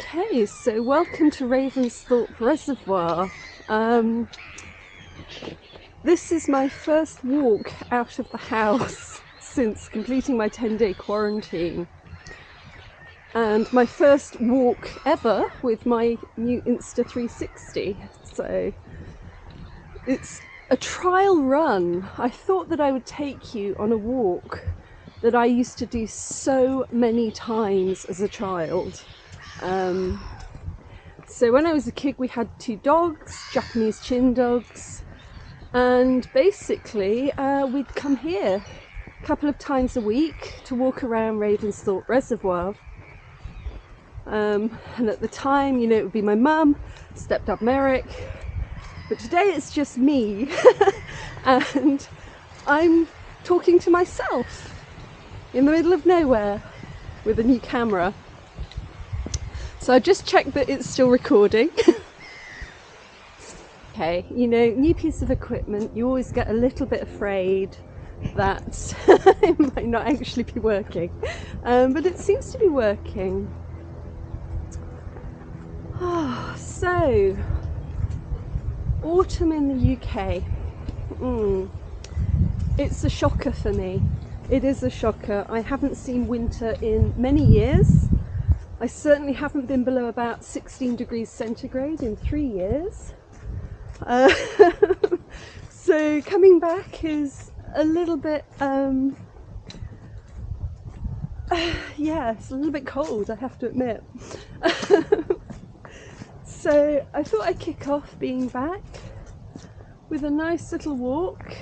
Okay, so welcome to Ravensthorpe Reservoir. Um, this is my first walk out of the house since completing my 10 day quarantine. And my first walk ever with my new Insta360. So it's a trial run. I thought that I would take you on a walk that I used to do so many times as a child. Um, so when I was a kid, we had two dogs, Japanese chin dogs, and basically uh, we'd come here a couple of times a week to walk around Ravensthorpe Reservoir. Um, and at the time, you know, it would be my mum, stepdad Merrick, but today it's just me, and I'm talking to myself in the middle of nowhere with a new camera. So I just checked that it's still recording. okay, you know, new piece of equipment, you always get a little bit afraid that it might not actually be working. Um, but it seems to be working. Oh, so, autumn in the UK. Mm. It's a shocker for me. It is a shocker. I haven't seen winter in many years. I certainly haven't been below about 16 degrees centigrade in three years. Uh, so coming back is a little bit, um, yeah, it's a little bit cold, I have to admit. so I thought I'd kick off being back with a nice little walk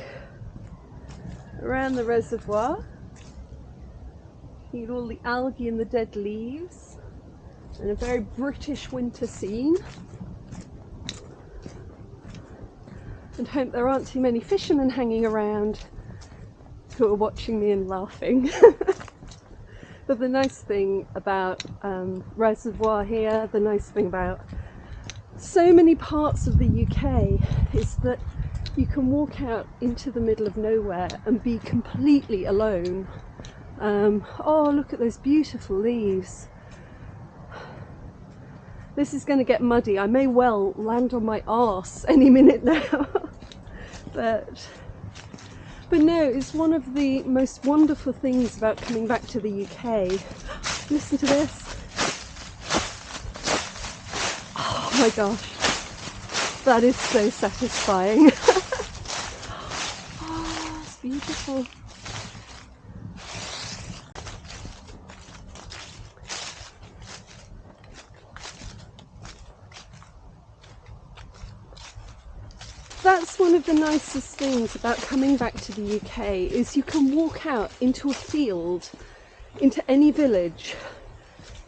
around the reservoir. Need all the algae and the dead leaves and a very British winter scene. And hope there aren't too many fishermen hanging around who are watching me and laughing. but the nice thing about um, Reservoir here, the nice thing about so many parts of the UK is that you can walk out into the middle of nowhere and be completely alone. Um, oh, look at those beautiful leaves. This is going to get muddy. I may well land on my arse any minute now. but, but no, it's one of the most wonderful things about coming back to the UK. Listen to this. Oh my gosh. That is so satisfying. Oh, beautiful. That's one of the nicest things about coming back to the UK is you can walk out into a field, into any village,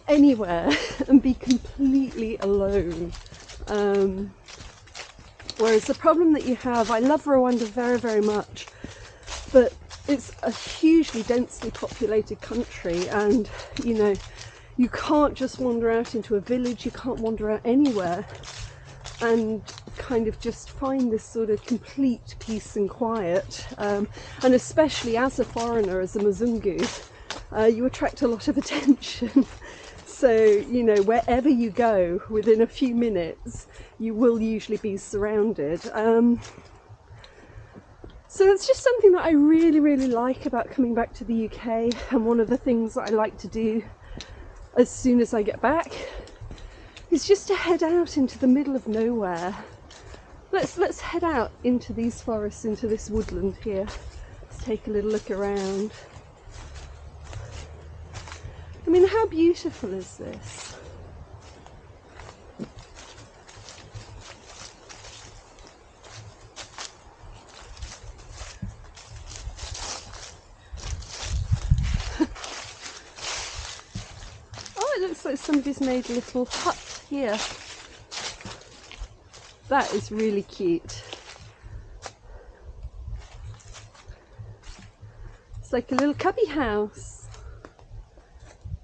anywhere and be completely alone. Um, whereas the problem that you have, I love Rwanda very, very much, but it's a hugely densely populated country and you know you can't just wander out into a village you can't wander out anywhere and kind of just find this sort of complete peace and quiet um, and especially as a foreigner as a Mzungu uh, you attract a lot of attention. So you know wherever you go within a few minutes you will usually be surrounded. Um, so it's just something that I really, really like about coming back to the UK and one of the things that I like to do as soon as I get back is just to head out into the middle of nowhere. Let's, let's head out into these forests, into this woodland here. Let's take a little look around. I mean, how beautiful is this? Oh, it looks like somebody's made a little hut here. That is really cute. It's like a little cubby house.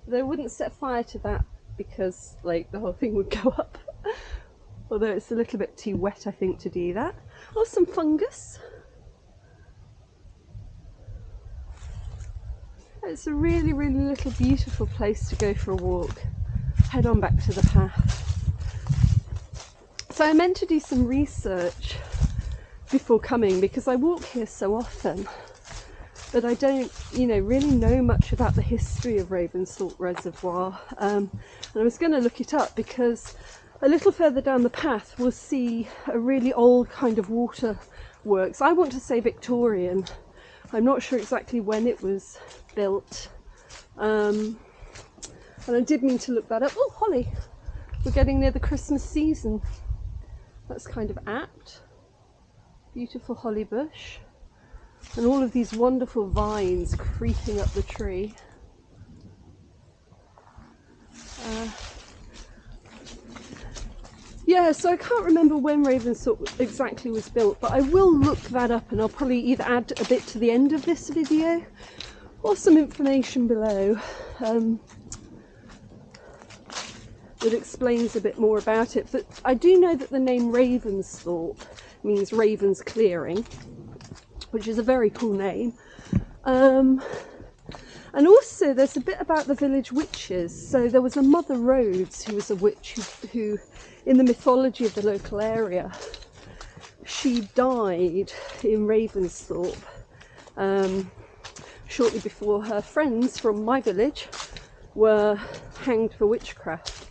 They wouldn't set fire to that because like the whole thing would go up. Although it's a little bit too wet I think to do that. Oh, some fungus. It's a really, really little beautiful place to go for a walk. Head on back to the path. So I meant to do some research before coming because I walk here so often but I don't, you know, really know much about the history of Ravensthorpe Reservoir. Um, and I was going to look it up because a little further down the path we'll see a really old kind of water works. I want to say Victorian. I'm not sure exactly when it was built. Um, and I did mean to look that up. Oh, holly! We're getting near the Christmas season. That's kind of apt. Beautiful holly bush. And all of these wonderful vines creeping up the tree. Uh, yeah, so I can't remember when Ravensthorpe exactly was built, but I will look that up and I'll probably either add a bit to the end of this video or some information below um, that explains a bit more about it. But I do know that the name Ravensthorpe means Ravens Clearing, which is a very cool name. Um, and also there's a bit about the village witches. So there was a Mother Rhodes who was a witch who, who in the mythology of the local area, she died in Ravensthorpe um, shortly before her friends from my village were hanged for witchcraft.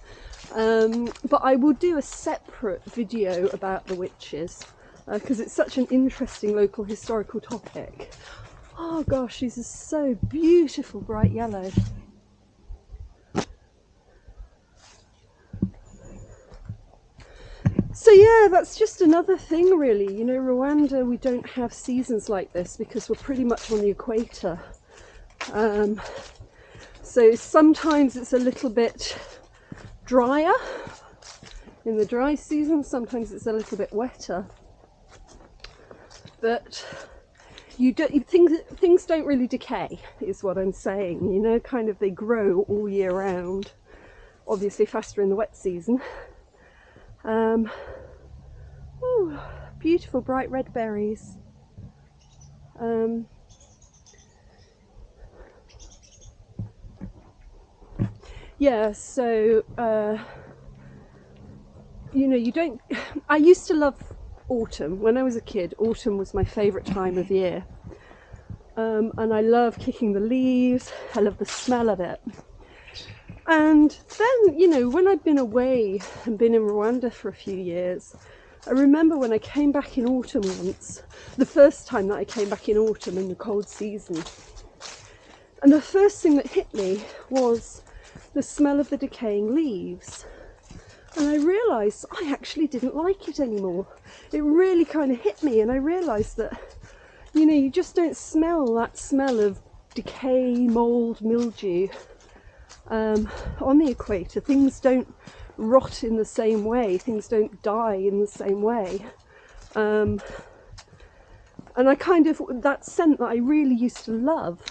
Um, but I will do a separate video about the witches because uh, it's such an interesting local historical topic. Oh gosh, these are so beautiful bright yellow. So yeah, that's just another thing really. You know, Rwanda, we don't have seasons like this because we're pretty much on the equator. Um, so sometimes it's a little bit drier in the dry season, sometimes it's a little bit wetter. But you don't things things don't really decay is what I'm saying you know kind of they grow all year round obviously faster in the wet season um, ooh, beautiful bright red berries. Um, yeah, so uh, you know, you don't. I used to love autumn when I was a kid. Autumn was my favourite time of year, um, and I love kicking the leaves. I love the smell of it. And then, you know, when I'd been away and been in Rwanda for a few years, I remember when I came back in autumn once, the first time that I came back in autumn in the cold season. And the first thing that hit me was the smell of the decaying leaves. And I realised I actually didn't like it anymore. It really kind of hit me, and I realised that, you know, you just don't smell that smell of decay, mould, mildew um, on the equator. Things don't rot in the same way, things don't die in the same way. Um, and I kind of, that scent that I really used to love,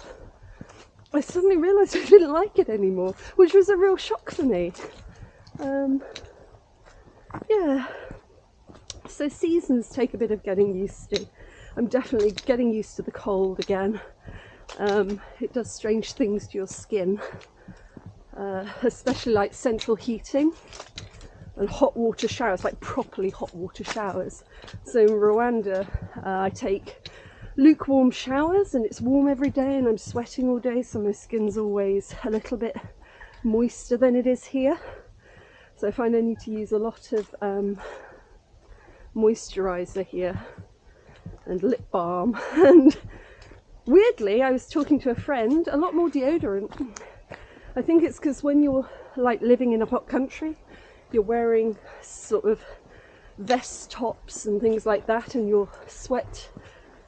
I suddenly realised I didn't like it anymore, which was a real shock for me. Um, yeah, so seasons take a bit of getting used to. I'm definitely getting used to the cold again. Um, it does strange things to your skin uh, especially like central heating and hot water showers, like properly hot water showers. So in Rwanda, uh, I take lukewarm showers and it's warm every day and I'm sweating all day, so my skin's always a little bit moister than it is here. So I find I need to use a lot of um, moisturizer here and lip balm and weirdly I was talking to a friend a lot more deodorant I think it's because when you're like living in a hot country, you're wearing sort of vest tops and things like that, and your sweat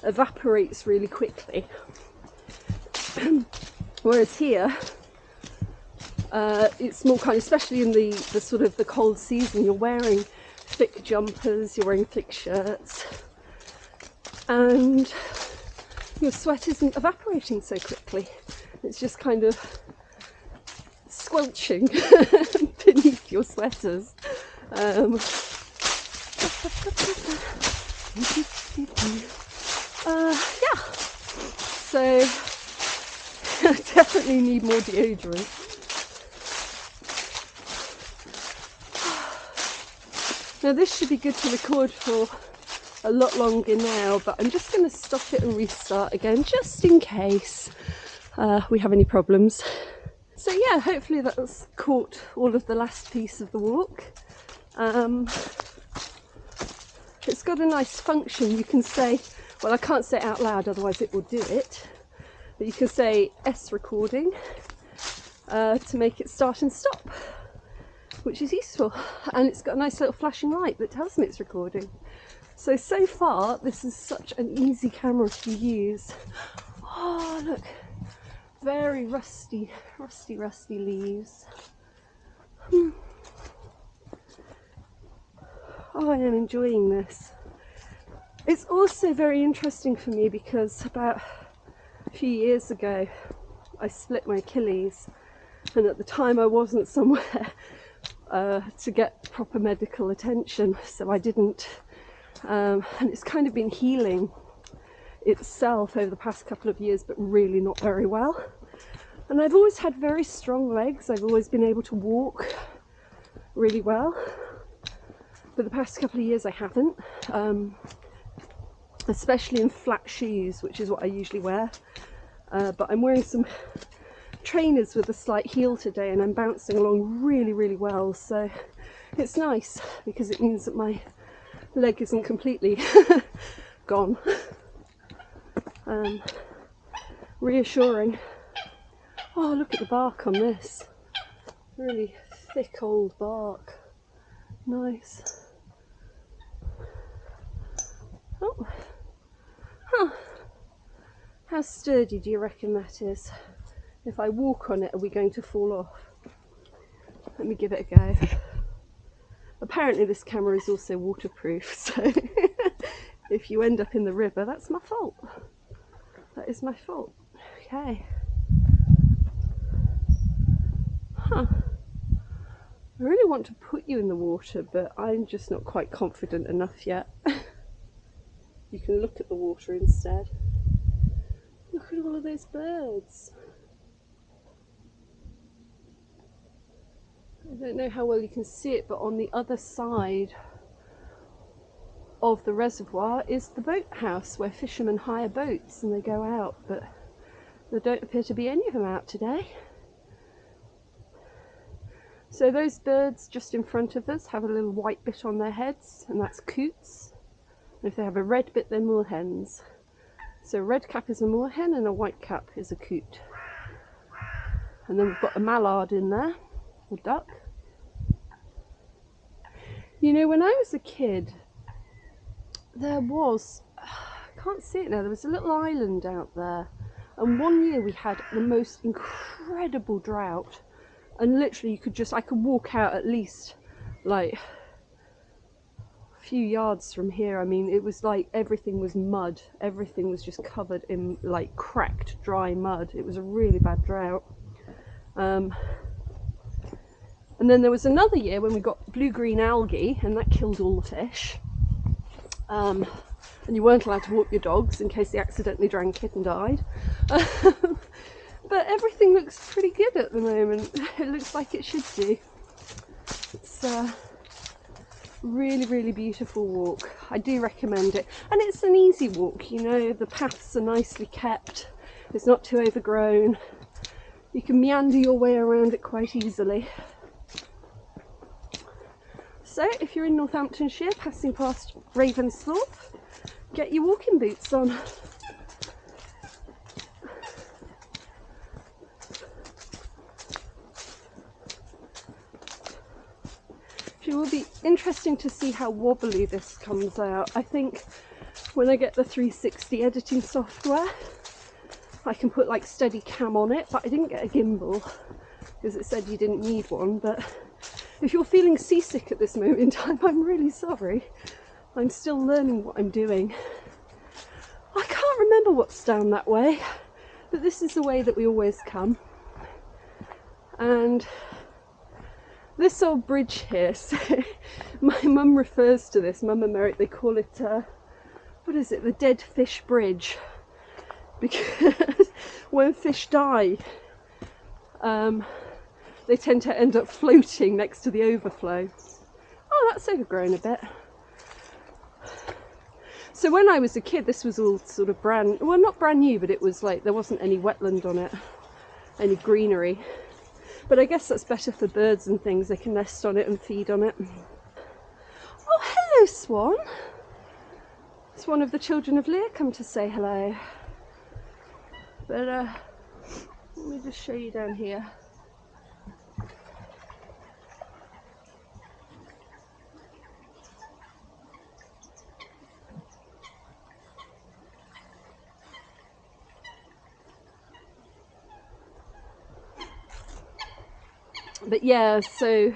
evaporates really quickly. Whereas here, uh, it's more kind, of, especially in the, the sort of the cold season, you're wearing thick jumpers, you're wearing thick shirts, and your sweat isn't evaporating so quickly. It's just kind of squelching beneath your sweaters. Um, uh, yeah, so definitely need more deodorant. Now this should be good to record for a lot longer now, but I'm just going to stop it and restart again just in case uh, we have any problems. So yeah, hopefully that's caught all of the last piece of the walk. Um, it's got a nice function. You can say, well, I can't say it out loud, otherwise it will do it. But you can say S recording uh, to make it start and stop, which is useful. And it's got a nice little flashing light that tells me it's recording. So, so far, this is such an easy camera to use. Oh, look, very rusty, rusty, rusty leaves. Hmm. Oh, I am enjoying this. It's also very interesting for me because about a few years ago I split my Achilles and at the time I wasn't somewhere uh, to get proper medical attention so I didn't um, and it's kind of been healing itself over the past couple of years but really not very well. And I've always had very strong legs. I've always been able to walk really well. But the past couple of years I haven't, um, especially in flat shoes, which is what I usually wear. Uh, but I'm wearing some trainers with a slight heel today and I'm bouncing along really, really well. So it's nice because it means that my leg isn't completely gone. Um, reassuring. Oh, look at the bark on this. Really thick old bark. Nice. Oh, huh. How sturdy do you reckon that is? If I walk on it, are we going to fall off? Let me give it a go. Apparently this camera is also waterproof, so if you end up in the river, that's my fault. That is my fault. Okay. Huh. I really want to put you in the water, but I'm just not quite confident enough yet. you can look at the water instead. Look at all of those birds. I don't know how well you can see it, but on the other side of the reservoir is the boathouse where fishermen hire boats and they go out, but there don't appear to be any of them out today. So those birds just in front of us have a little white bit on their heads and that's coots. If they have a red bit, they're moorhens. So a red cap is a moorhen and a white cap is a coot. And then we've got a mallard in there, a duck. You know, when I was a kid, there was, I can't see it now, there was a little island out there. And one year we had the most incredible drought. And literally you could just, I could walk out at least like few yards from here, I mean, it was like everything was mud. Everything was just covered in like cracked, dry mud. It was a really bad drought. Um, and then there was another year when we got blue-green algae, and that killed all the fish. Um, and you weren't allowed to walk your dogs in case they accidentally drank it and died. but everything looks pretty good at the moment. It looks like it should do. Uh, really really beautiful walk. I do recommend it. And it's an easy walk you know the paths are nicely kept. It's not too overgrown. You can meander your way around it quite easily. So if you're in northamptonshire passing past ravensthorpe get your walking boots on It will be interesting to see how wobbly this comes out. I think when I get the 360 editing software, I can put like steady cam on it, but I didn't get a gimbal because it said you didn't need one. But if you're feeling seasick at this moment in time, I'm really sorry. I'm still learning what I'm doing. I can't remember what's down that way, but this is the way that we always come. And this old bridge here, so my mum refers to this, mum and Merrick, they call it, uh, what is it, the dead fish bridge. Because when fish die, um, they tend to end up floating next to the overflow. Oh, that's overgrown a bit. So when I was a kid, this was all sort of brand, well, not brand new, but it was like there wasn't any wetland on it, any greenery. But I guess that's better for birds and things. They can nest on it and feed on it. Oh, hello, Swan. It's one of the children of Lear come to say hello. But uh, let me just show you down here. But yeah, so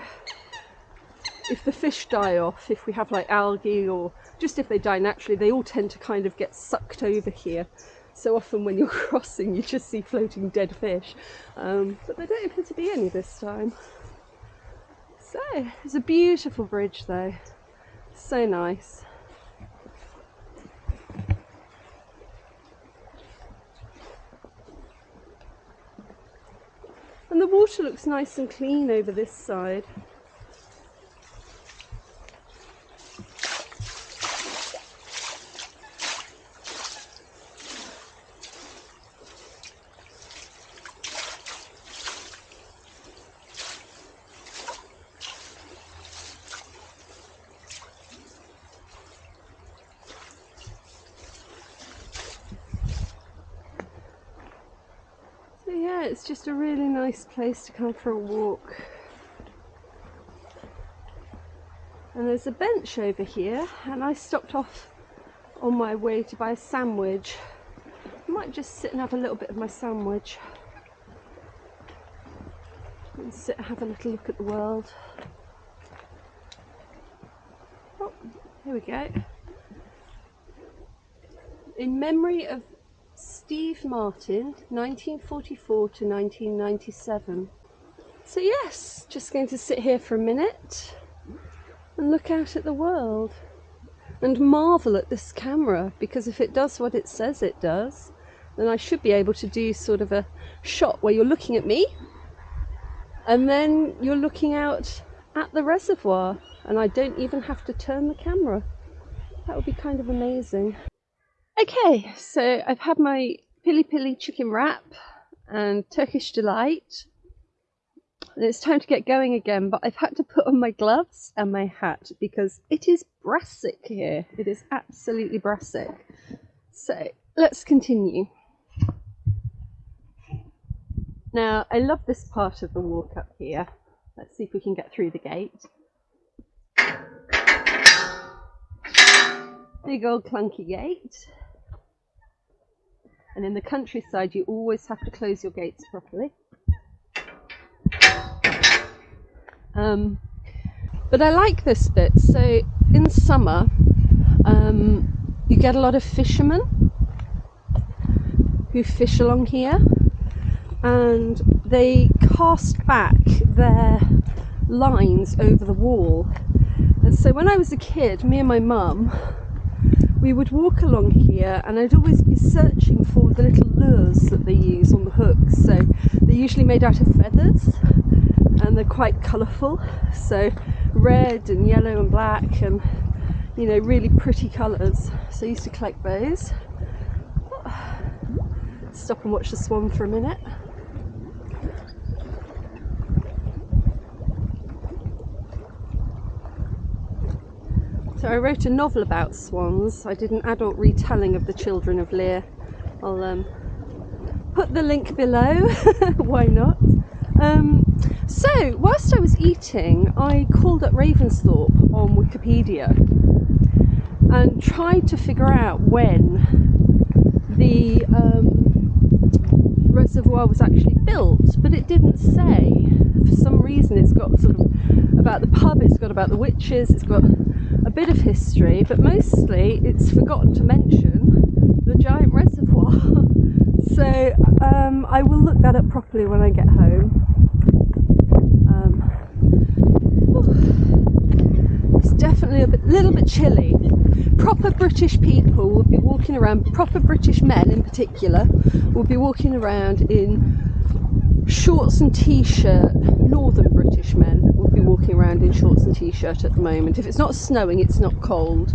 if the fish die off, if we have like algae or just if they die naturally, they all tend to kind of get sucked over here. So often when you're crossing, you just see floating dead fish. Um, but there don't appear to be any this time. So, it's a beautiful bridge though. So nice. And the water looks nice and clean over this side. So, yeah, it's just a really nice place to come for a walk. And there's a bench over here, and I stopped off on my way to buy a sandwich. I might just sit and have a little bit of my sandwich. And sit and have a little look at the world. Oh, here we go. In memory of Steve Martin, 1944 to 1997. So yes, just going to sit here for a minute and look out at the world and marvel at this camera because if it does what it says it does, then I should be able to do sort of a shot where you're looking at me and then you're looking out at the reservoir and I don't even have to turn the camera. That would be kind of amazing. Okay, so I've had my pili pili chicken wrap and Turkish delight. And it's time to get going again, but I've had to put on my gloves and my hat because it is brassic here. It is absolutely brassic. So let's continue. Now, I love this part of the walk up here. Let's see if we can get through the gate. Big old clunky gate. And in the countryside, you always have to close your gates properly. Um, but I like this bit. So in summer, um, you get a lot of fishermen who fish along here and they cast back their lines over the wall. And so when I was a kid, me and my mum we would walk along here and I'd always be searching for the little lures that they use on the hooks. So they're usually made out of feathers and they're quite colourful. So red and yellow and black and you know really pretty colours. So I used to collect those. Stop and watch the swan for a minute. So I wrote a novel about swans. I did an adult retelling of The Children of Lear. I'll um, put the link below, why not? Um, so, whilst I was eating, I called up Ravensthorpe on Wikipedia and tried to figure out when the um, reservoir was actually built, but it didn't say. For some reason, it's got sort of about the pub, it's got about the witches, it's got a bit of history, but mostly it's forgotten to mention the giant reservoir. so um, I will look that up properly when I get home. Um, it's definitely a bit, little bit chilly. Proper British people will be walking around, proper British men in particular, will be walking around in shorts and t-shirt. Northern British men would be walking around in shorts and t-shirt at the moment. If it's not snowing, it's not cold.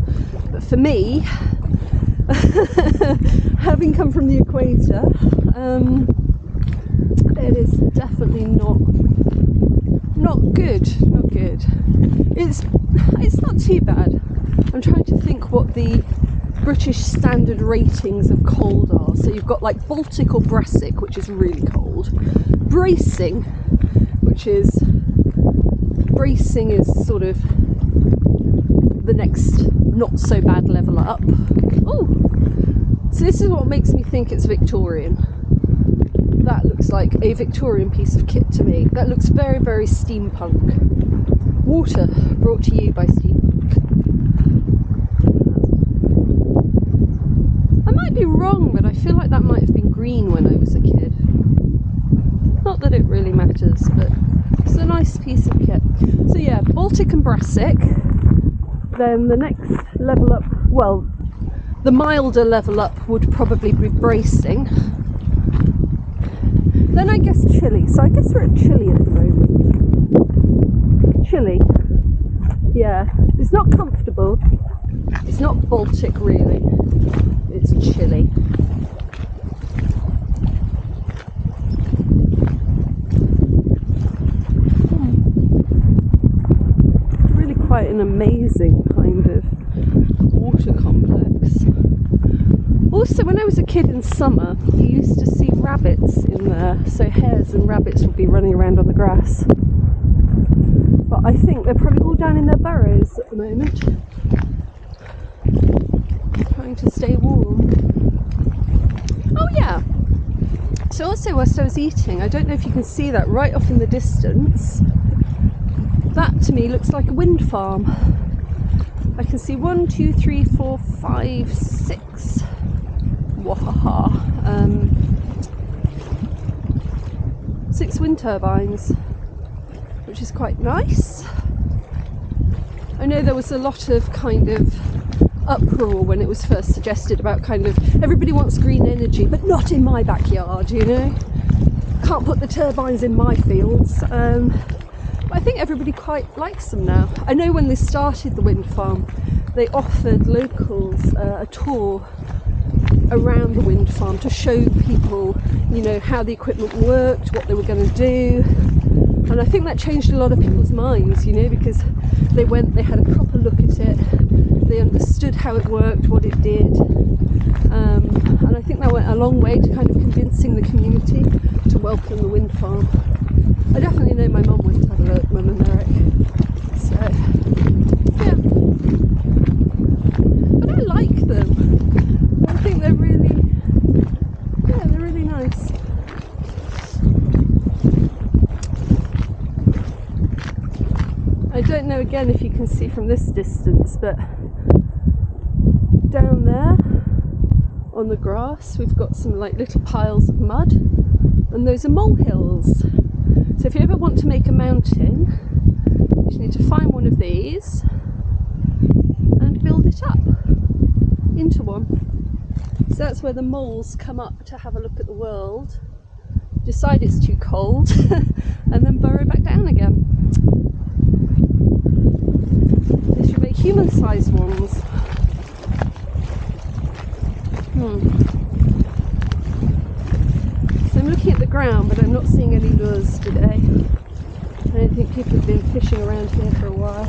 But for me, having come from the equator, um, it is definitely not not good. Not good. It's it's not too bad. I'm trying to think what the British standard ratings of cold are. So you've got like Baltic or Brassic, which is really cold. Bracing, which is bracing is sort of the next not so bad level up. Oh, so this is what makes me think it's Victorian. That looks like a Victorian piece of kit to me. That looks very, very steampunk. Water brought to you by Steampunk. Might be wrong, but I feel like that might have been green when I was a kid. Not that it really matters, but it's a nice piece of kit. So yeah, Baltic and Brassic. Then the next level up, well, the milder level up would probably be bracing. Then I guess Chilly. So I guess we're at Chilly at the moment. Chilly. Yeah, it's not comfortable. It's not Baltic really. It's Chilly. Hmm. Really quite an amazing kind of water complex. Also, when I was a kid in summer, you used to see rabbits in there. So hares and rabbits would be running around on the grass. But I think they're probably all down in their burrows at the moment, trying to stay warm. Oh yeah. So also whilst I was eating, I don't know if you can see that right off in the distance. That to me looks like a wind farm. I can see one, two, three, four, five, six. Wahaha. Um, six wind turbines, which is quite nice. I know there was a lot of kind of uproar when it was first suggested about kind of everybody wants green energy, but not in my backyard, you know. Can't put the turbines in my fields. Um, but I think everybody quite likes them now. I know when they started the wind farm, they offered locals uh, a tour around the wind farm to show people, you know, how the equipment worked, what they were going to do. And I think that changed a lot of people's minds, you know, because they went, they had a proper look at it, they understood how it worked, what it did. Um, and I think that went a long way to kind of convincing the community to welcome the wind farm. I definitely know my mum went to have a look, mum and Eric. So, yeah. But I like them. I think they're really, yeah, they're really nice. I don't know again if you can see from this distance, but down there on the grass we've got some like little piles of mud and those are molehills. So if you ever want to make a mountain, you just need to find one of these and build it up into one. So that's where the moles come up to have a look at the world, decide it's too cold, and then burrow back down again. They should make human-sized ones. Hmm. So I'm looking at the ground, but I'm not seeing any lures today. I don't think people have been fishing around here for a while.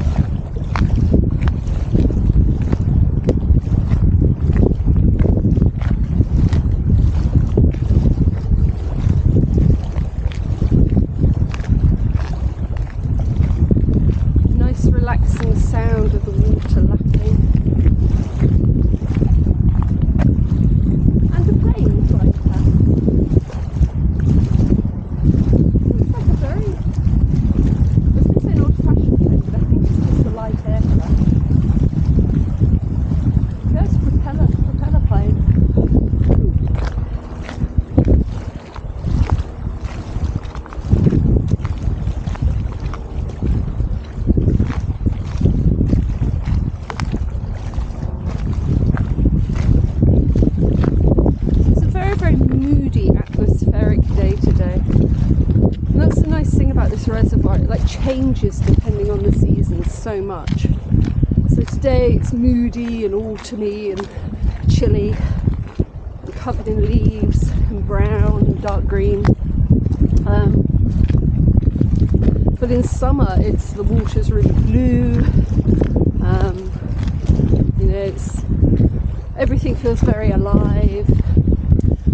Nice relaxing sound of the water lapping. And the waves like that. It's like a very, I was going to say an old fashioned plane, but I think it's just a light aircraft. There's a propeller, propeller plane. changes depending on the season so much. So today it's moody and autumny and chilly and covered in leaves and brown and dark green. Um, but in summer it's the water's really blue. Um, you know, it's everything feels very alive.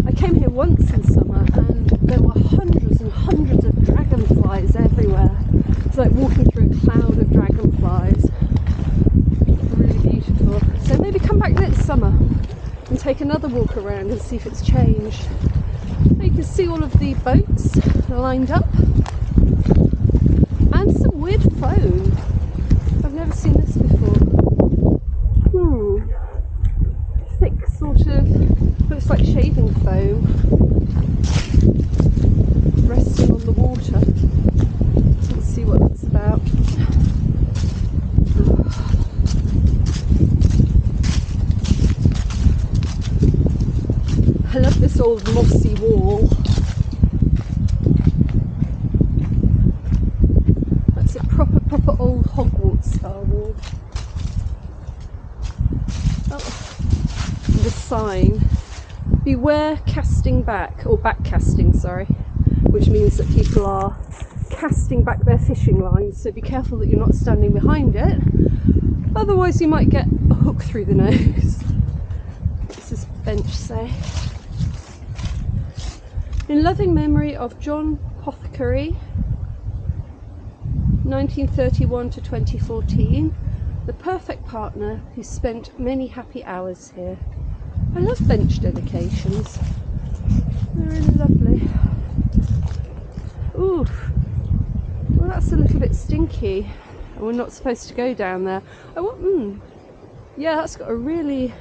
I came here once in summer and there were hundreds and hundreds of dragonflies everywhere. It's like walking through a cloud of dragonflies. Really beautiful. So maybe come back next summer and take another walk around and see if it's changed. You can see all of the boats lined up and some weird foam. I've never seen this before. Hmm. Thick sort of, looks like shaving foam resting on the water. Let's see what that's about. I love this old mossy wall. That's a proper, proper old Hogwarts style wall. Oh, the sign. Beware casting back, or back casting, sorry, which means that people are casting back their fishing lines. So be careful that you're not standing behind it, otherwise, you might get a hook through the nose. this is bench say? In loving memory of John Pothecary, 1931 to 2014, the perfect partner who spent many happy hours here. I love bench dedications. They're really lovely. Ooh, that's a little bit stinky. And we're not supposed to go down there. I want, mm, yeah, that's got a really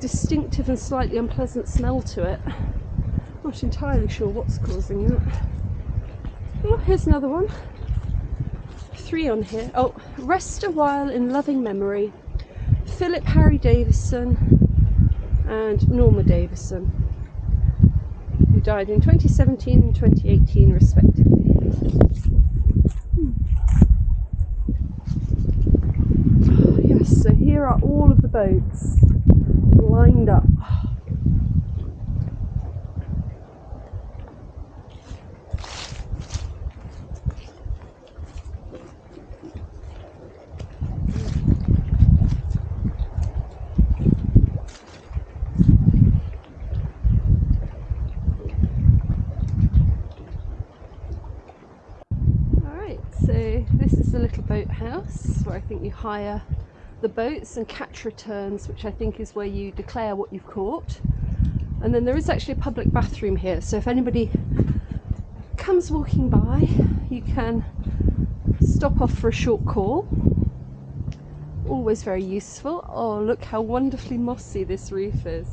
distinctive and slightly unpleasant smell to it. Not entirely sure what's causing that. Oh, here's another one. Three on here. Oh, rest a while in loving memory. Philip Harry Davison and Norma Davison, who died in 2017 and 2018 respectively. Hmm. So here are all of the boats lined up. Alright, so this is the little boathouse where I think you hire the boats and catch returns, which I think is where you declare what you've caught. And then there is actually a public bathroom here, so if anybody comes walking by, you can stop off for a short call. Always very useful. Oh, look how wonderfully mossy this roof is.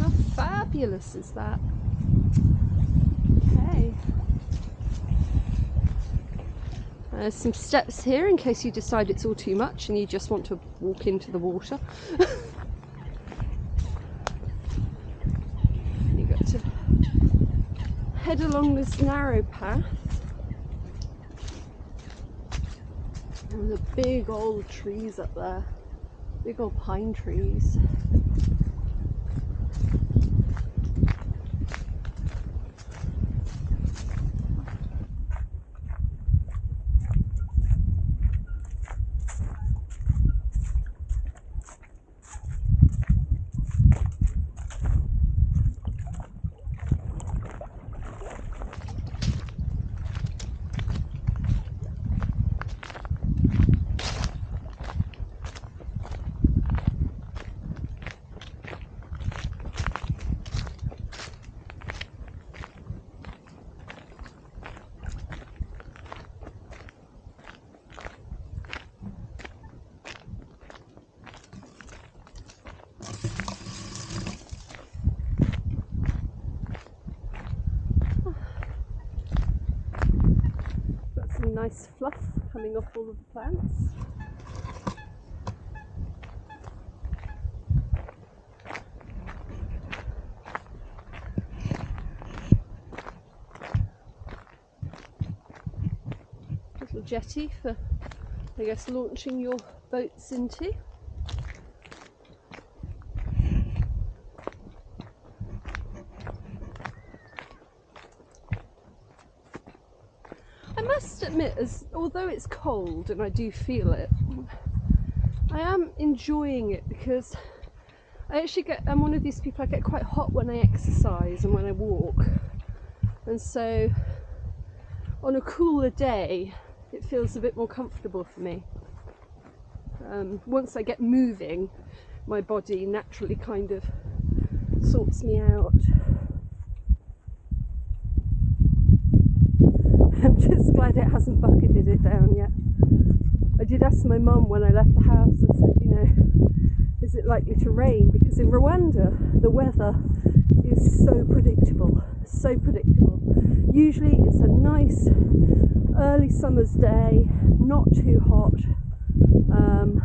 How fabulous is that? Okay. There's some steps here in case you decide it's all too much and you just want to walk into the water. you got to head along this narrow path. And the big old trees up there. Big old pine trees. nice fluff coming off all of the plants. Little jetty for, I guess, launching your boats into. Although it's cold and I do feel it, I am enjoying it because I actually get. I'm one of these people. I get quite hot when I exercise and when I walk, and so on a cooler day, it feels a bit more comfortable for me. Um, once I get moving, my body naturally kind of sorts me out. I'm just glad it it down yet. I did ask my mum when I left the house, I said, you know, is it likely to rain? Because in Rwanda, the weather is so predictable, so predictable. Usually it's a nice early summer's day, not too hot. Um,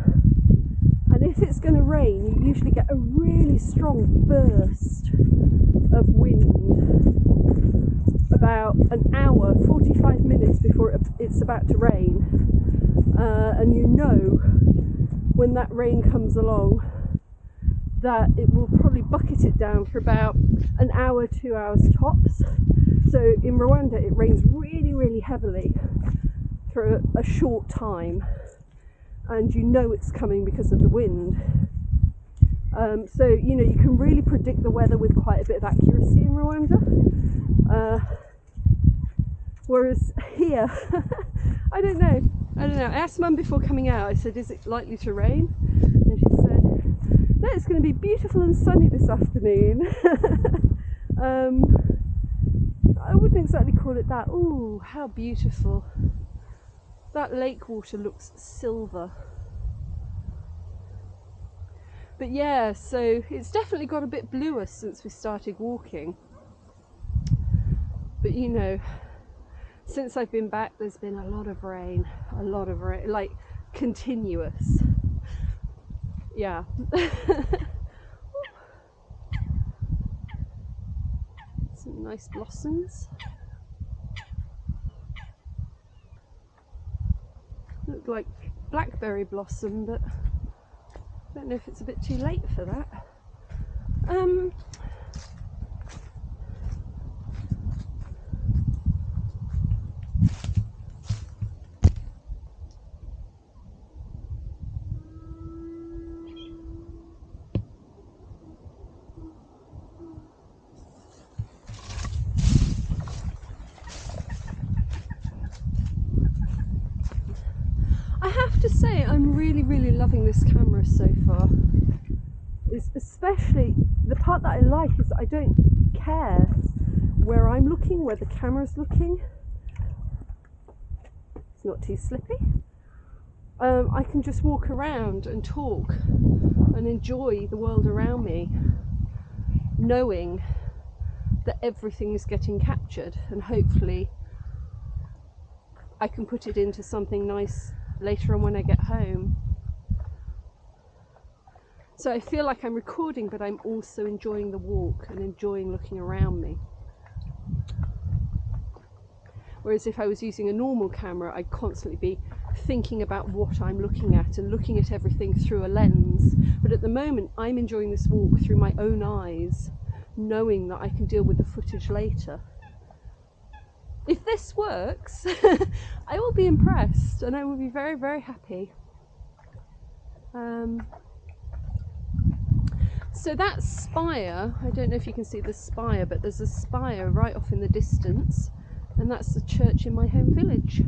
and if it's going to rain, you usually get a really strong burst of wind about an hour, 45 minutes before it's about to rain. Uh, and you know when that rain comes along that it will probably bucket it down for about an hour, two hours tops. So in Rwanda, it rains really, really heavily for a, a short time, and you know it's coming because of the wind. Um, so you know you can really predict the weather with quite a bit of accuracy in Rwanda. Uh, whereas here, I don't know. I don't know. I asked Mum before coming out. I said, "Is it likely to rain?" And she said, "No, it's going to be beautiful and sunny this afternoon." um, I wouldn't exactly call it that. Oh, how beautiful! That lake water looks silver. But yeah, so it's definitely got a bit bluer since we started walking. But you know, since I've been back, there's been a lot of rain, a lot of rain, like continuous. Yeah. Some nice blossoms. Look like blackberry blossom, but I don't know if it's a bit too late for that. Um, to say I'm really, really loving this camera so far. Is especially that I like is I don't care where I'm looking, where the camera's looking. It's not too slippy. Um, I can just walk around and talk and enjoy the world around me, knowing that everything is getting captured and hopefully I can put it into something nice later on when I get home. So I feel like I'm recording, but I'm also enjoying the walk and enjoying looking around me. Whereas if I was using a normal camera, I'd constantly be thinking about what I'm looking at and looking at everything through a lens. But at the moment, I'm enjoying this walk through my own eyes, knowing that I can deal with the footage later if this works, I will be impressed and I will be very, very happy. Um, so that spire, I don't know if you can see the spire, but there's a spire right off in the distance, and that's the church in my home village.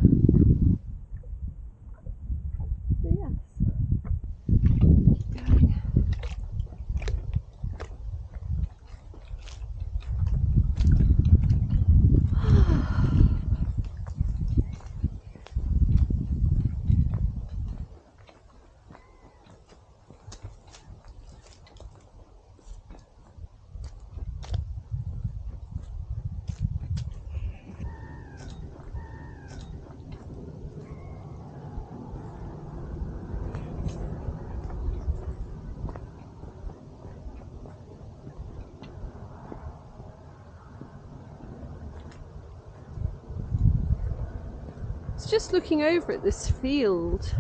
Looking over at this field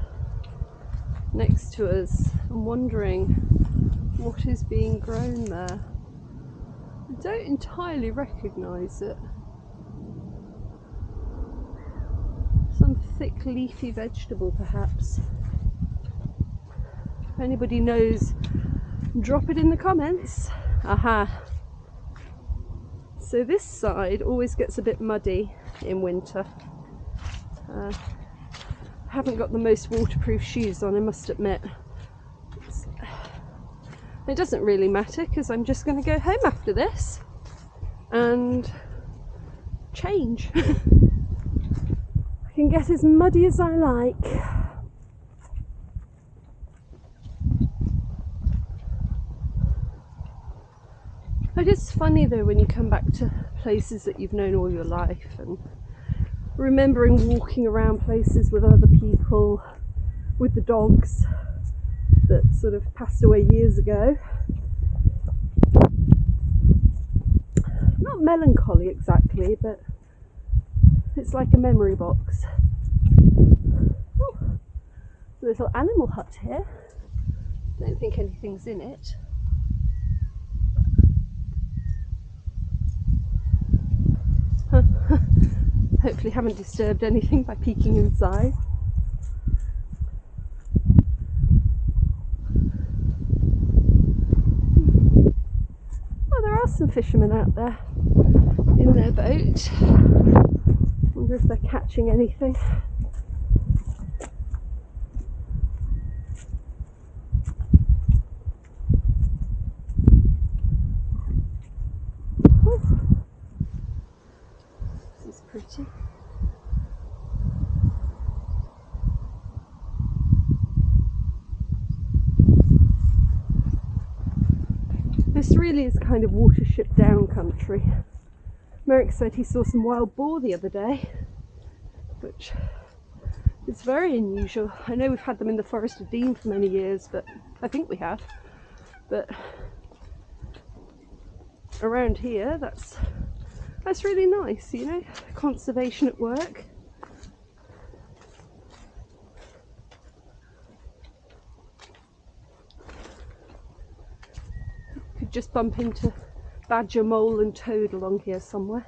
next to us and wondering what is being grown there. I don't entirely recognise it. Some thick leafy vegetable perhaps. If anybody knows, drop it in the comments. Aha. So this side always gets a bit muddy in winter. Uh, haven't got the most waterproof shoes on, I must admit. It's, it doesn't really matter because I'm just going to go home after this and change. I can get as muddy as I like. It is funny though when you come back to places that you've known all your life and remembering walking around places with other people, with the dogs that sort of passed away years ago. Not melancholy exactly, but it's like a memory box. Oh, little animal hut here. Don't think anything's in it. Hopefully haven't disturbed anything by peeking inside. Oh, there are some fishermen out there in their boat. Wonder if they're catching anything. pretty. This really is kind of watership down country. Merrick said he saw some wild boar the other day, which is very unusual. I know we've had them in the Forest of Dean for many years, but I think we have. But around here, that's that's really nice, you know, conservation at work. Just bump into badger, mole and toad along here somewhere.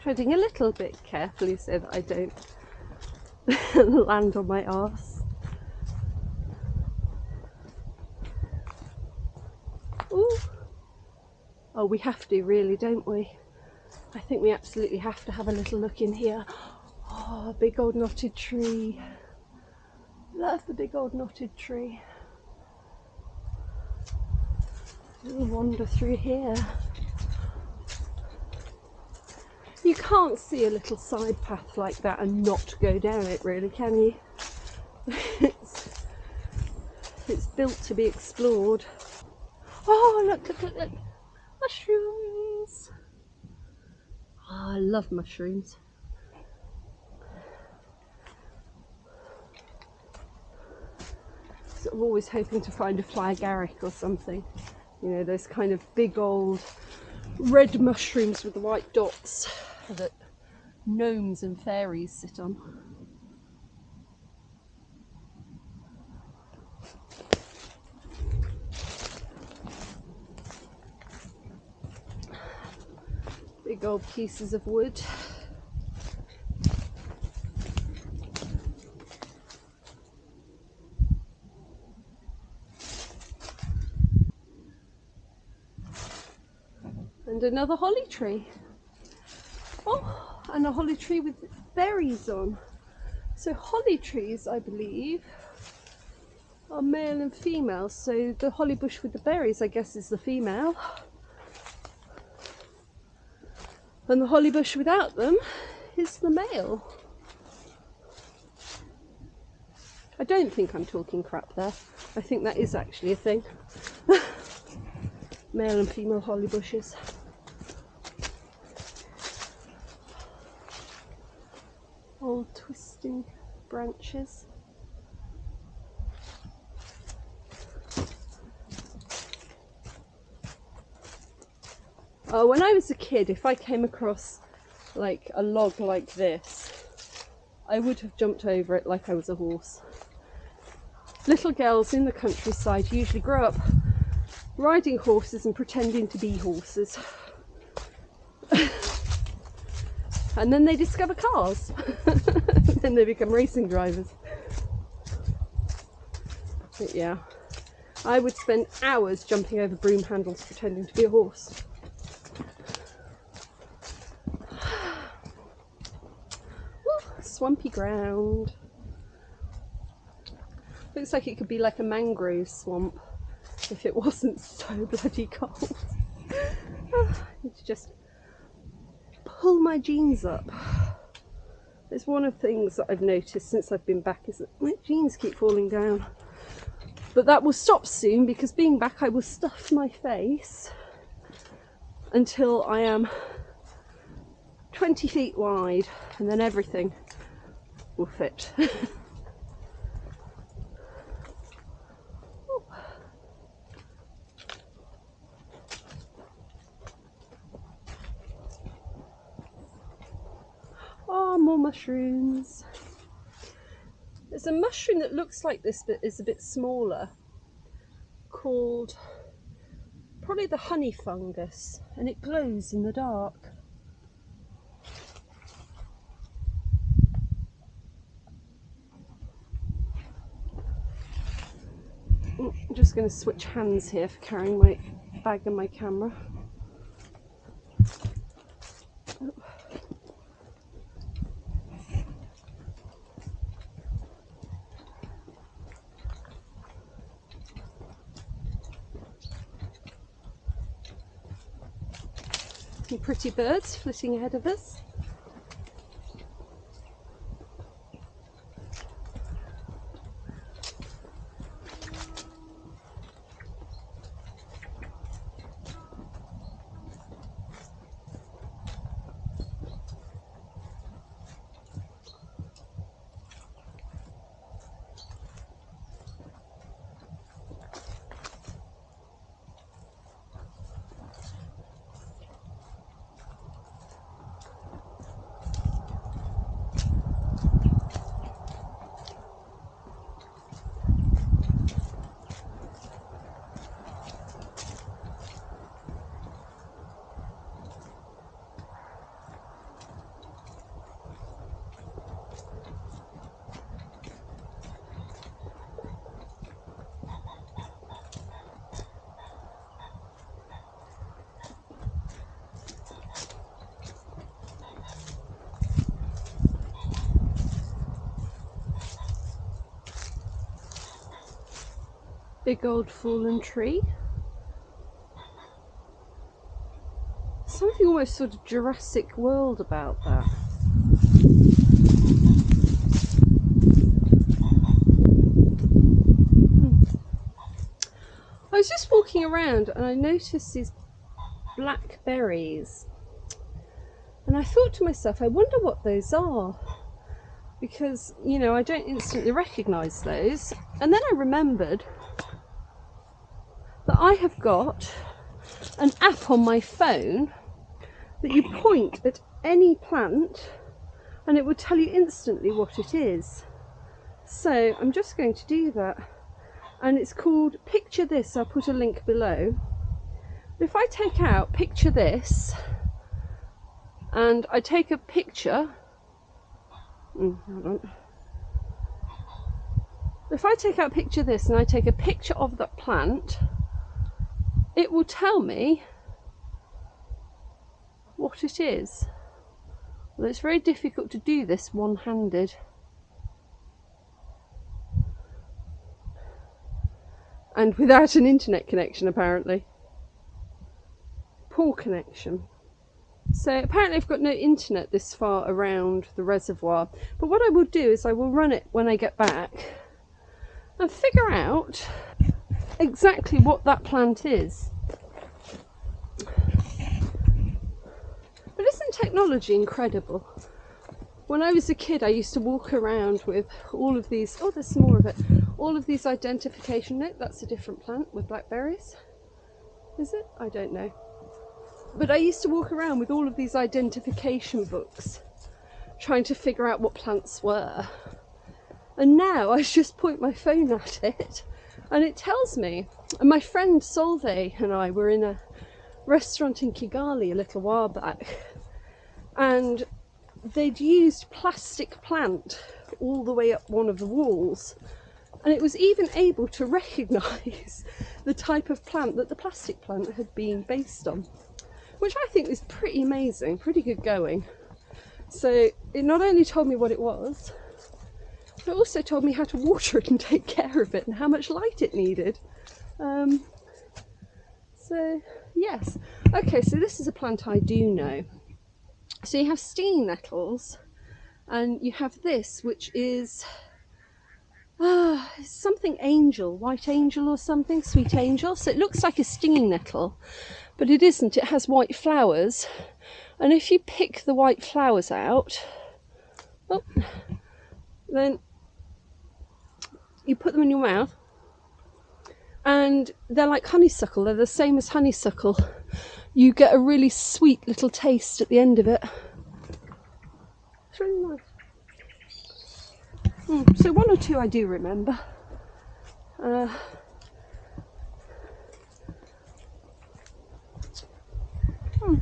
treading a little bit carefully so that I don't land on my arse. We have to really, don't we? I think we absolutely have to have a little look in here. Oh, big old knotted tree. Love the big old knotted tree. We'll wander through here. You can't see a little side path like that and not go down it really, can you? it's, it's built to be explored. Oh, look, look, look, look. Mushrooms. Oh, I love mushrooms. Of always hoping to find a fly agaric or something. You know, those kind of big old red mushrooms with the white dots that gnomes and fairies sit on. Big old pieces of wood. and another holly tree. Oh, and a holly tree with berries on. So holly trees, I believe, are male and female. So the holly bush with the berries, I guess, is the female. And the holly bush without them is the male. I don't think I'm talking crap there. I think that is actually a thing. male and female holly bushes. Old twisting branches. Oh, when I was a kid, if I came across like a log like this, I would have jumped over it like I was a horse. Little girls in the countryside usually grow up riding horses and pretending to be horses. and then they discover cars. then they become racing drivers. But yeah, I would spend hours jumping over broom handles pretending to be a horse. Swampy ground. Looks like it could be like a mangrove swamp if it wasn't so bloody cold. It's just pull my jeans up. It's one of the things that I've noticed since I've been back is that my jeans keep falling down. But that will stop soon because being back I will stuff my face until I am 20 feet wide and then everything will fit. oh, more mushrooms. There's a mushroom that looks like this but is a bit smaller called probably the honey fungus and it glows in the dark. Mm, I'm just going to switch hands here for carrying my bag and my camera. Some pretty birds flitting ahead of us. Big old fallen tree. Something almost sort of Jurassic World about that. Hmm. I was just walking around and I noticed these blackberries. and I thought to myself I wonder what those are because you know I don't instantly recognise those and then I remembered got an app on my phone that you point at any plant and it will tell you instantly what it is. So I'm just going to do that and it's called Picture This, I'll put a link below. If I take out Picture This and I take a picture, mm, if I take out Picture This and I take a picture of that plant it will tell me what it is. Well, it's very difficult to do this one-handed. And without an internet connection, apparently. Poor connection. So apparently I've got no internet this far around the reservoir. But what I will do is I will run it when I get back and figure out exactly what that plant is. But isn't technology incredible? when I was a kid, I used to walk around with all of these. Oh, there's some more of it. All of these identification. No, that's a different plant with blackberries. Is it? I don't know. But I used to walk around with all of these identification books, trying to figure out what plants were. And now I just point my phone at it, and it tells me. And my friend Solveig and I were in a restaurant in Kigali a little while back, and they'd used plastic plant all the way up one of the walls and it was even able to recognise the type of plant that the plastic plant had been based on which I think is pretty amazing pretty good going so it not only told me what it was but also told me how to water it and take care of it and how much light it needed um, so yes okay so this is a plant I do know so you have stinging nettles and you have this which is ah, something angel, white angel or something, sweet angel. So it looks like a stinging nettle, but it isn't. It has white flowers. And if you pick the white flowers out, oh, then you put them in your mouth and they're like honeysuckle. They're the same as honeysuckle you get a really sweet little taste at the end of it. It's really nice. Mm, so one or two I do remember. Uh, hmm.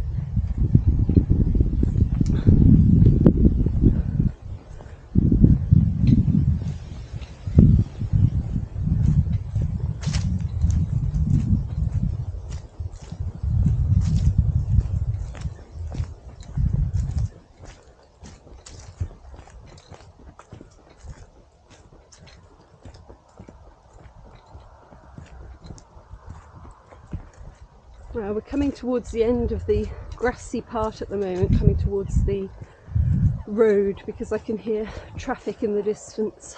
Well, we're coming towards the end of the grassy part at the moment, coming towards the road because I can hear traffic in the distance.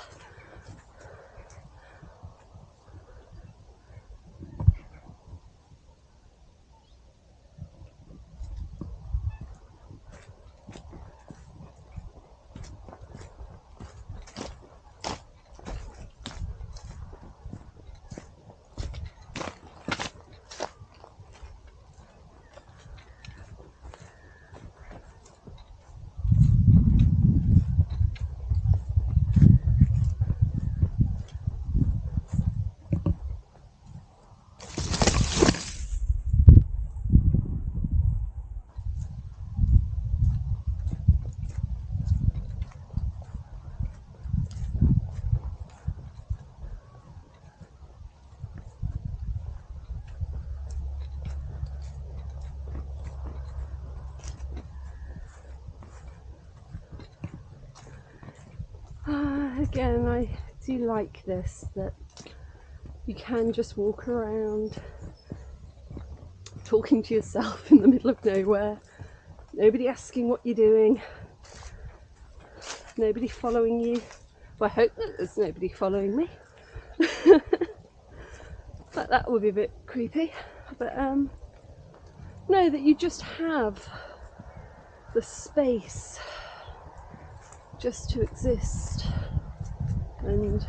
Again, I do like this that you can just walk around talking to yourself in the middle of nowhere, nobody asking what you're doing, nobody following you. Well, I hope that there's nobody following me. but that would be a bit creepy. But um, that you just have the space just to exist and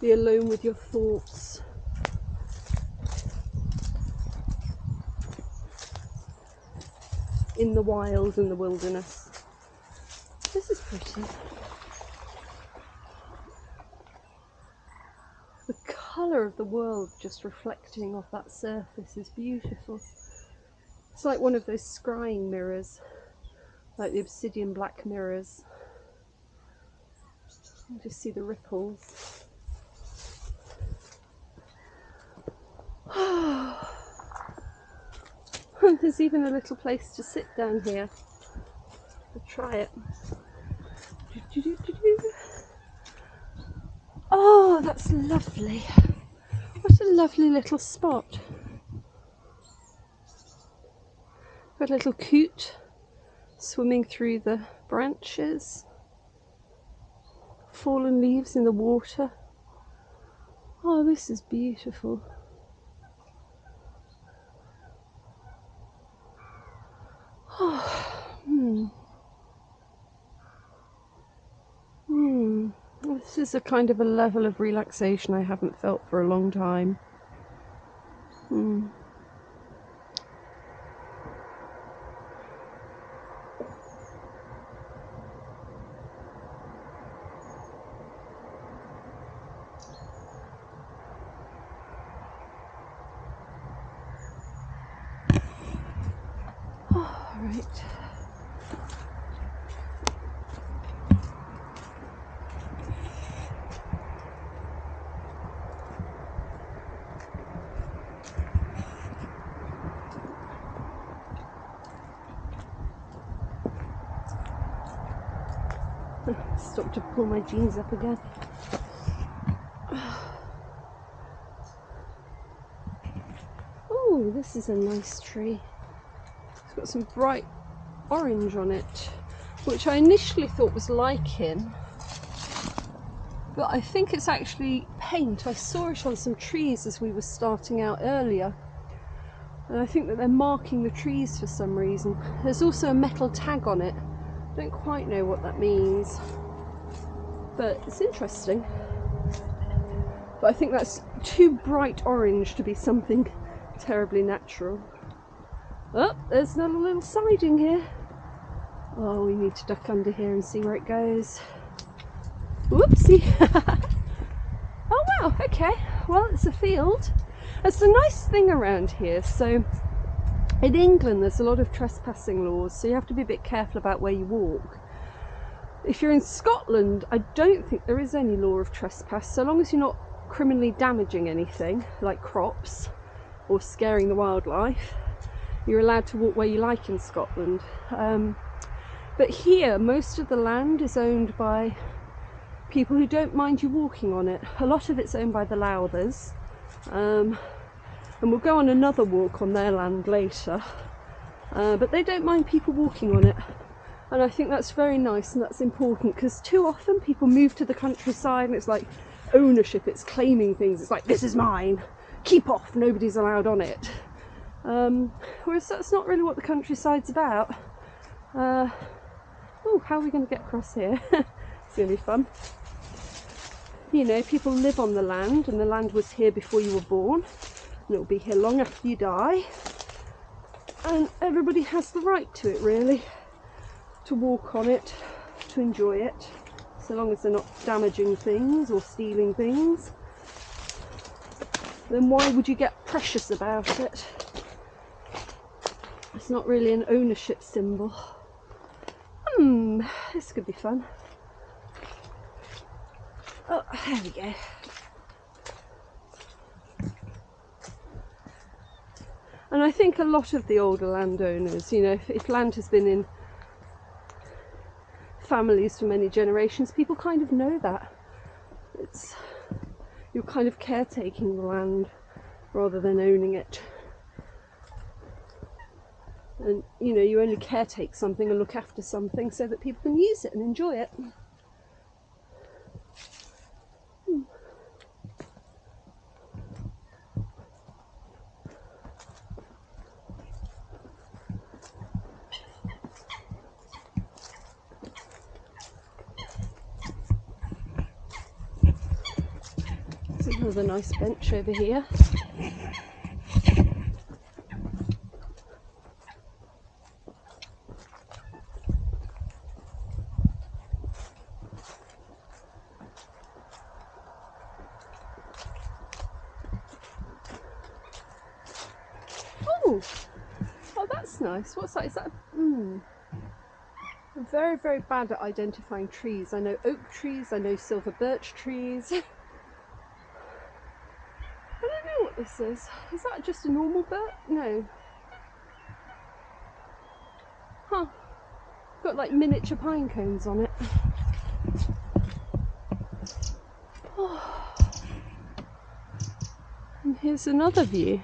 be alone with your thoughts. In the wild, in the wilderness. This is pretty. The colour of the world just reflecting off that surface is beautiful. It's like one of those scrying mirrors, like the obsidian black mirrors. You just see the ripples. There's even a little place to sit down here. I'll try it. Oh, that's lovely. What a lovely little spot. Got a little coot swimming through the branches fallen leaves in the water. Oh, this is beautiful. Oh, hmm. Hmm. This is a kind of a level of relaxation I haven't felt for a long time. Hmm. Right. Stop to pull my jeans up again. Oh, this is a nice tree some bright orange on it, which I initially thought was lichen, but I think it's actually paint. I saw it on some trees as we were starting out earlier. And I think that they're marking the trees for some reason. There's also a metal tag on it. I don't quite know what that means, but it's interesting. But I think that's too bright orange to be something terribly natural. Oh, there's another little siding here. Oh, we need to duck under here and see where it goes. Whoopsie. oh wow, okay. Well, it's a field. It's a nice thing around here. So in England, there's a lot of trespassing laws, so you have to be a bit careful about where you walk. If you're in Scotland, I don't think there is any law of trespass, so long as you're not criminally damaging anything, like crops, or scaring the wildlife you're allowed to walk where you like in Scotland. Um, but here, most of the land is owned by people who don't mind you walking on it. A lot of it's owned by the Lowthers. Um, and we'll go on another walk on their land later. Uh, but they don't mind people walking on it. And I think that's very nice and that's important because too often people move to the countryside and it's like ownership, it's claiming things. It's like, this is mine, keep off, nobody's allowed on it. Um, whereas that's not really what the countryside's about. Uh, oh, how are we going to get across here? it's going to be fun. You know, people live on the land and the land was here before you were born and it will be here long after you die. And everybody has the right to it really, to walk on it, to enjoy it, so long as they're not damaging things or stealing things. Then why would you get precious about it? It's not really an ownership symbol. Hmm, this could be fun. Oh, there we go. And I think a lot of the older landowners, you know, if, if land has been in families for many generations, people kind of know that. It's you're kind of caretaking the land rather than owning it and you know you only caretake something and look after something so that people can use it and enjoy it. Another nice bench over here What's that? Is that? Mm. I'm very, very bad at identifying trees. I know oak trees, I know silver birch trees. I don't know what this is. Is that just a normal birch? No. Huh. Got like miniature pine cones on it. Oh. And here's another view.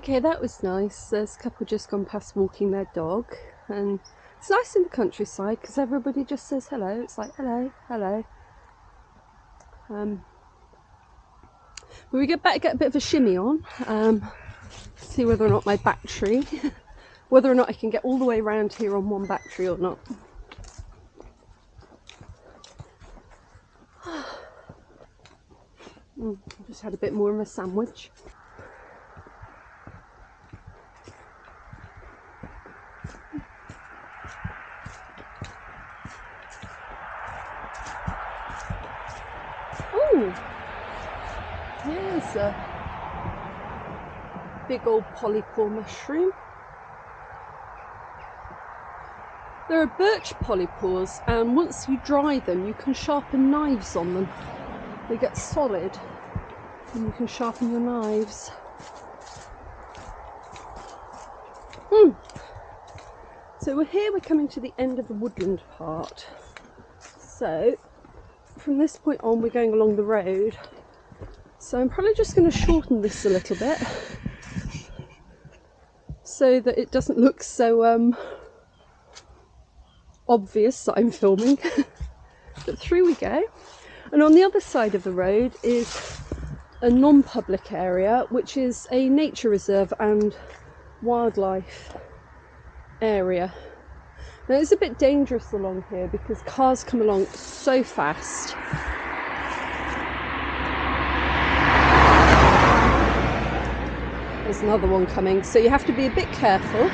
Okay, that was nice. There's a couple just gone past walking their dog, and it's nice in the countryside because everybody just says hello. It's like hello, hello. Um, but we get back, get a bit of a shimmy on, um, see whether or not my battery whether or not I can get all the way around here on one battery or not. Mm, just had a bit more of a sandwich. Oh, there's a big old polypore mushroom. There are birch polypores and once you dry them you can sharpen knives on them. They get solid and you can sharpen your knives. Hmm. So we're here, we're coming to the end of the woodland part. So from this point on we're going along the road. So I'm probably just going to shorten this a little bit so that it doesn't look so um, obvious that I'm filming. but through we go. And on the other side of the road is a non-public area, which is a nature reserve and wildlife area. Now it's a bit dangerous along here because cars come along so fast. There's another one coming, so you have to be a bit careful.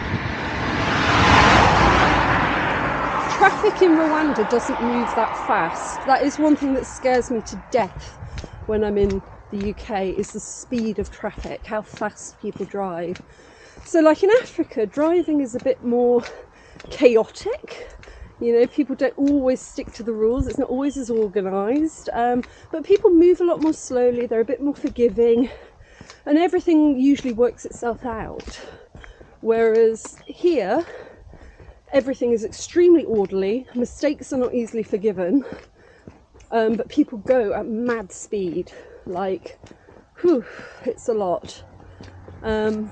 traffic in Rwanda doesn't move that fast. That is one thing that scares me to death when I'm in the UK is the speed of traffic, how fast people drive. So like in Africa, driving is a bit more chaotic. You know, people don't always stick to the rules. It's not always as organised. Um, but people move a lot more slowly. They're a bit more forgiving. And everything usually works itself out. Whereas here, everything is extremely orderly, mistakes are not easily forgiven, um, but people go at mad speed. Like, whew, it's a lot. Um,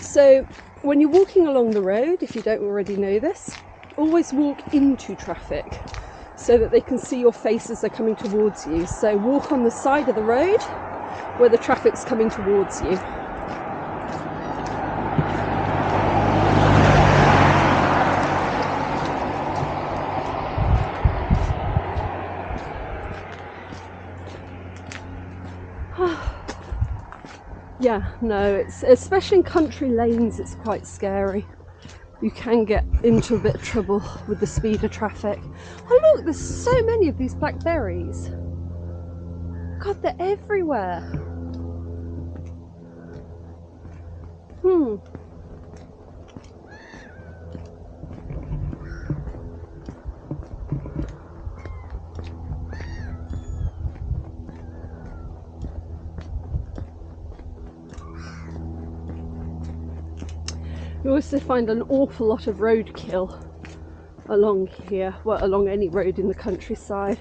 so, when you're walking along the road, if you don't already know this, always walk into traffic so that they can see your face as they're coming towards you. So, walk on the side of the road where the traffic's coming towards you. yeah, no, it's especially in country lanes, it's quite scary. You can get into a bit of trouble with the speed of traffic. Oh look, there's so many of these blackberries. God, they're everywhere. Hmm. You also find an awful lot of roadkill along here, well along any road in the countryside.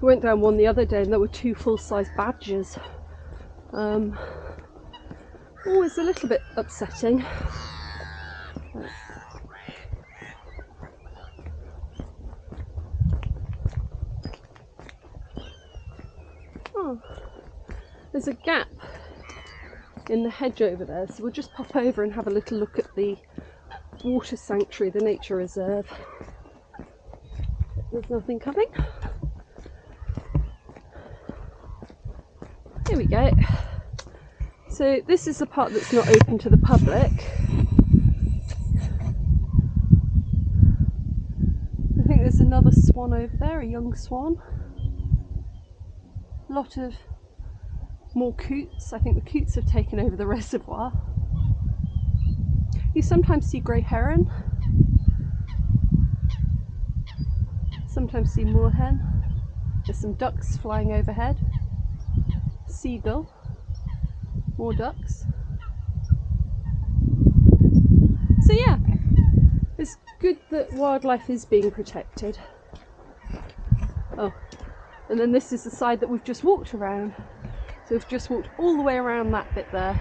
We went down one the other day and there were two full-size badgers. Um, always a little bit upsetting. Oh, there's a gap in the hedge over there. So we'll just pop over and have a little look at the water sanctuary, the nature reserve. There's nothing coming. Here we go. So this is the part that's not open to the public. I think there's another swan over there, a young swan. A lot of more coots. I think the coots have taken over the reservoir. You sometimes see grey heron, sometimes see moorhen. There's some ducks flying overhead, seagull, more ducks. So yeah, it's good that wildlife is being protected. Oh, and then this is the side that we've just walked around. So we've just walked all the way around that bit there.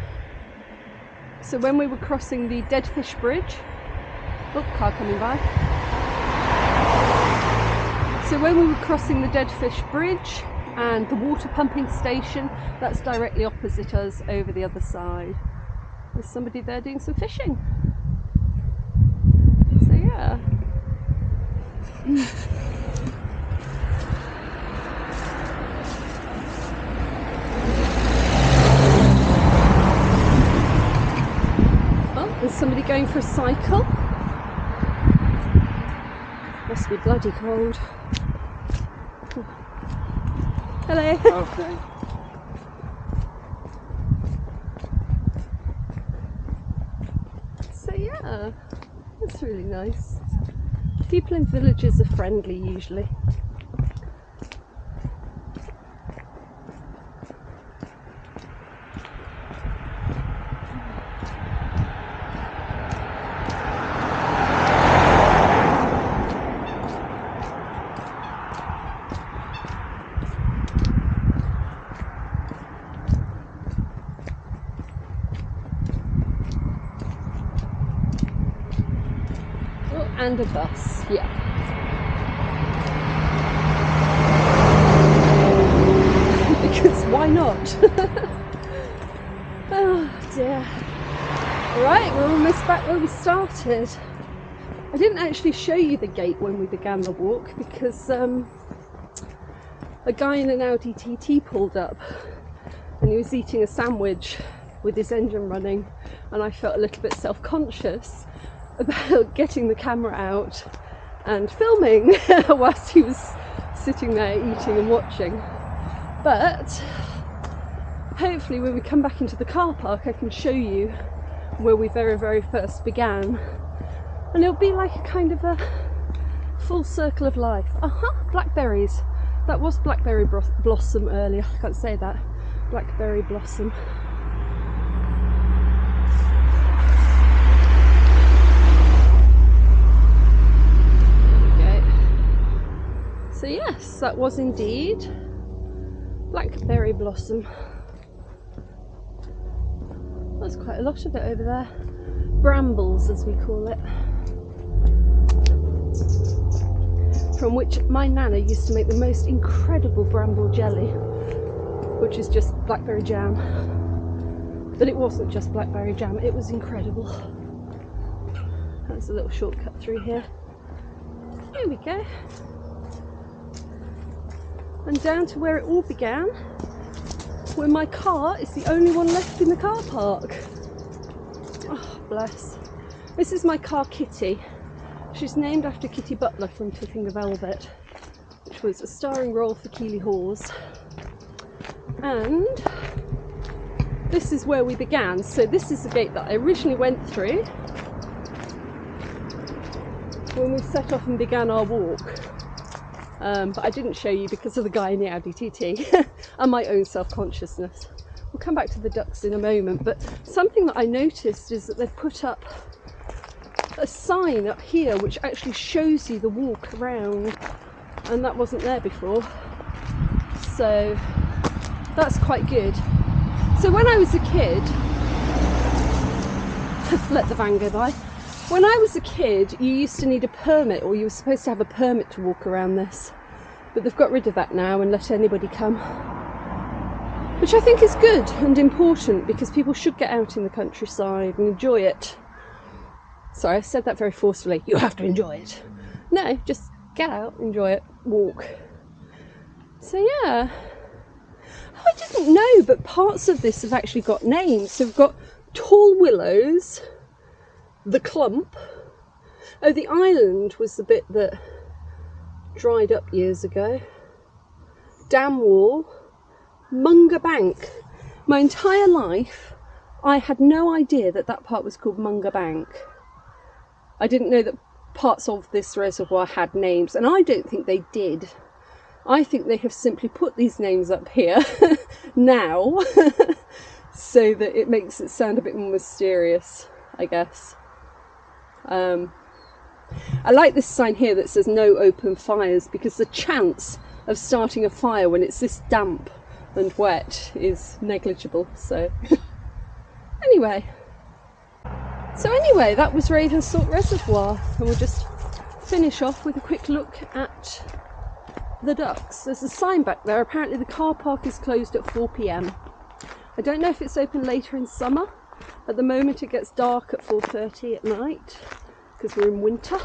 So when we were crossing the Deadfish Bridge, oh, car coming by. So when we were crossing the Deadfish Bridge and the water pumping station, that's directly opposite us over the other side. there's somebody there doing some fishing. So yeah. somebody going for a cycle. Must be bloody cold. Hello. Okay. So yeah, that's really nice. People in villages are friendly usually. Oh, and a bus, yeah. because why not? oh dear. Right, we're almost back where we started. I didn't actually show you the gate when we began the walk because um, a guy in an Audi TT pulled up and he was eating a sandwich with his engine running and I felt a little bit self-conscious about getting the camera out and filming whilst he was sitting there eating and watching. But hopefully when we come back into the car park I can show you where we very very first began and it'll be like a kind of a full circle of life. Uh-huh, blackberries. That was blackberry blossom earlier, I can't say that. Blackberry blossom. There we go. So yes, that was indeed blackberry blossom. There's quite a lot of it over there. Brambles, as we call it. From which my nana used to make the most incredible bramble jelly, which is just blackberry jam. But it wasn't just blackberry jam, it was incredible. That's a little shortcut through here. Here we go. And down to where it all began, where my car is the only one left in the car park. Oh, bless. This is my car Kitty. She's named after Kitty Butler from Tipping the Velvet, which was a starring role for Keeley Hawes. And this is where we began. So this is the gate that I originally went through when we set off and began our walk. Um, but I didn't show you because of the guy in the Audi TT and my own self-consciousness. We'll come back to the ducks in a moment, but something that I noticed is that they've put up a sign up here which actually shows you the walk around and that wasn't there before. So that's quite good. So when I was a kid, let the van go by. When I was a kid, you used to need a permit, or you were supposed to have a permit to walk around this. But they've got rid of that now and let anybody come. Which I think is good and important because people should get out in the countryside and enjoy it. Sorry, I said that very forcefully. You have to enjoy it. No, just get out, enjoy it, walk. So yeah. I didn't know, but parts of this have actually got names. So we've got Tall Willows, the clump. Oh, the island was the bit that dried up years ago. Dam wall, Munga Bank. My entire life, I had no idea that that part was called Munga Bank. I didn't know that parts of this reservoir had names, and I don't think they did. I think they have simply put these names up here now so that it makes it sound a bit more mysterious, I guess. Um, I like this sign here that says no open fires because the chance of starting a fire when it's this damp and wet is negligible. So, anyway, so anyway, that was Ravensthorpe Reservoir, and we'll just finish off with a quick look at the ducks. There's a sign back there. Apparently, the car park is closed at 4 pm. I don't know if it's open later in summer, At the moment it gets dark at 4.30 at night because we're in winter.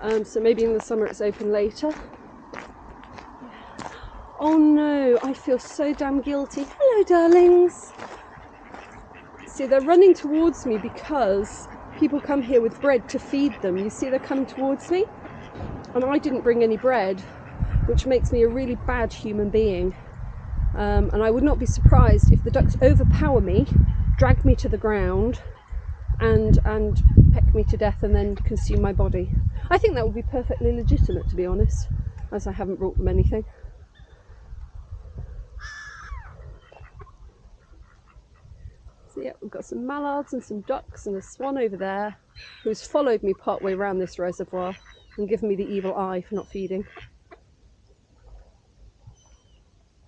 Um, so maybe in the summer it's open later. Oh no, I feel so damn guilty. Hello, darlings. See, they're running towards me because people come here with bread to feed them. You see, they're coming towards me, and I didn't bring any bread, which makes me a really bad human being. Um, and I would not be surprised if the ducks overpower me, drag me to the ground, and and peck me to death and then consume my body. I think that would be perfectly legitimate, to be honest, as I haven't brought them anything. So yeah, we've got some mallards and some ducks and a swan over there who's followed me part way around this reservoir and given me the evil eye for not feeding.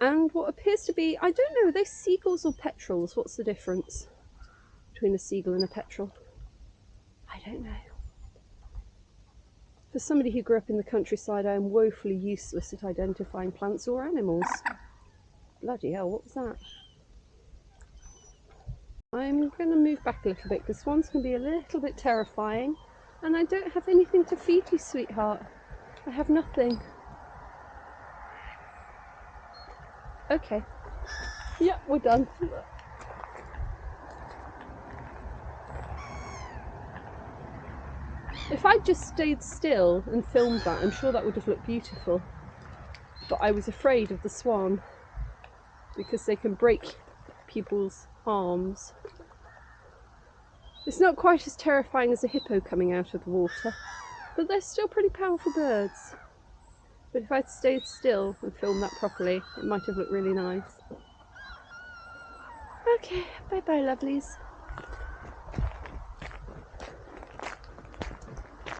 And what appears to be, I don't know, are they seagulls or petrels? What's the difference between a seagull and a petrel? I don't know. For somebody who grew up in the countryside, I am woefully useless at identifying plants or animals. Bloody hell, what was that? I'm going to move back a little bit because swans can be a little bit terrifying and I don't have anything to feed you, sweetheart. I have nothing. Okay. Yep, we're done. If I'd just stayed still and filmed that, I'm sure that would have looked beautiful. But I was afraid of the swan because they can break people's arms. It's not quite as terrifying as a hippo coming out of the water, but they're still pretty powerful birds. But if I'd stayed still and filmed that properly, it might have looked really nice. Okay, bye bye lovelies.